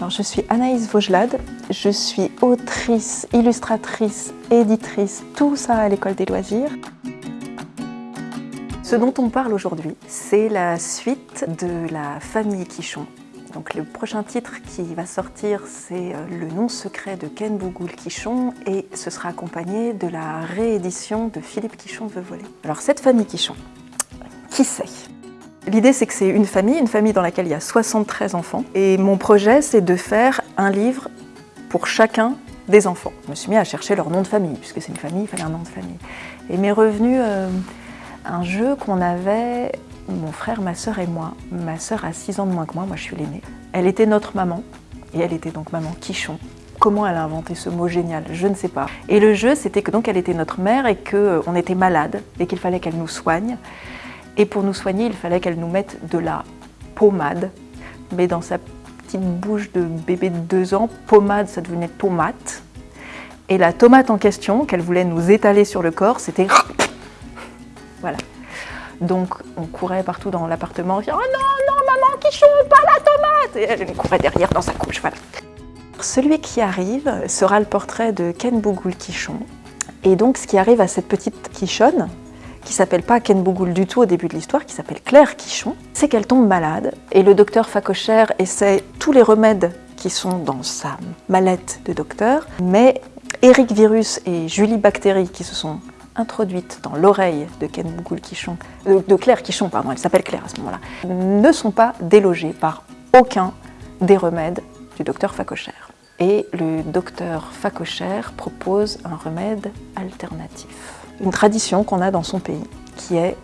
Alors, je suis Anaïs Vaugelade, je suis autrice, illustratrice, éditrice, tout ça à l'école des loisirs. Ce dont on parle aujourd'hui, c'est la suite de la famille Quichon. Donc le prochain titre qui va sortir, c'est euh, Le nom secret de Ken Bougoul Quichon et ce sera accompagné de la réédition de Philippe Quichon veut voler. Alors cette famille Quichon, qui c'est? L'idée, c'est que c'est une famille, une famille dans laquelle il y a 73 enfants. Et mon projet, c'est de faire un livre pour chacun des enfants. Je me suis mis à chercher leur nom de famille, puisque c'est une famille, il fallait un nom de famille. Et m'est revenu euh, un jeu qu'on avait, mon frère, ma sœur et moi. Ma sœur a 6 ans de moins que moi, moi je suis l'aînée. Elle était notre maman, et elle était donc maman Quichon. Comment elle a inventé ce mot génial Je ne sais pas. Et le jeu, c'était que donc elle était notre mère et qu'on était malade et qu'il fallait qu'elle nous soigne. Et pour nous soigner, il fallait qu'elle nous mette de la pommade, mais dans sa petite bouche de bébé de deux ans, pommade, ça devenait tomate. Et la tomate en question, qu'elle voulait nous étaler sur le corps, c'était... Voilà. Donc on courait partout dans l'appartement, on disait « Oh non, non, maman, quichon, pas la tomate !» Et elle courait derrière dans sa couche, voilà. Celui qui arrive sera le portrait de Ken Bougoul Quichon. Et donc ce qui arrive à cette petite quichonne, qui s'appelle pas Ken Bougoul du tout au début de l'histoire, qui s'appelle Claire Quichon, c'est qu'elle tombe malade et le docteur Facochère essaie tous les remèdes qui sont dans sa mallette de docteur, mais Eric Virus et Julie Bactérie qui se sont introduites dans l'oreille de Ken Bougoul Quichon, euh, de Claire Quichon, pardon, elle s'appelle Claire à ce moment-là, ne sont pas délogées par aucun des remèdes du docteur Facochère. Et le docteur Facochère propose un remède alternatif une tradition qu'on a dans son pays, qui est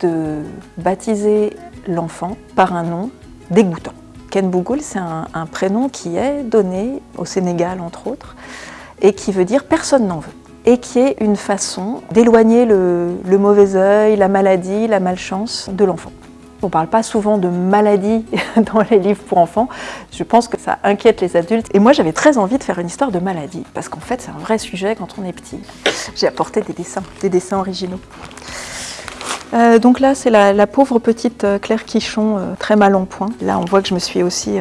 de baptiser l'enfant par un nom dégoûtant. Ken Bougoul, c'est un, prénom qui est donné au Sénégal, entre autres, et qui veut dire « personne n'en veut » et qui est une façon d'éloigner le, le mauvais œil, la maladie, la malchance de l'enfant. On ne parle pas souvent de maladie dans les livres pour enfants. Je pense que ça inquiète les adultes. Et moi, j'avais très envie de faire une histoire de maladie, parce qu'en fait, c'est un vrai sujet quand on est petit. J'ai apporté des dessins, des dessins originaux. Euh, donc là, c'est la, pauvre petite euh, Claire Quichon, euh, très mal en point. Là, on voit que je me suis aussi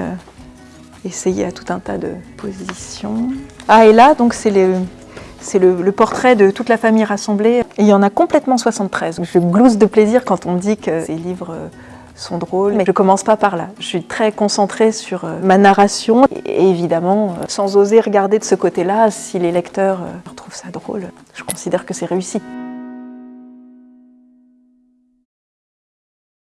essayé à tout un tas de positions. Ah, et là, donc c'est le, le, portrait de toute la famille rassemblée. Et il y en a complètement 73. Je glousse de plaisir quand on dit que ces livres sont drôles, mais je commence pas par là. Je suis très concentrée sur euh, ma narration et évidemment, euh, sans oser regarder de ce côté-là, si les lecteurs euh, trouvent ça drôle, je considère que c'est réussi.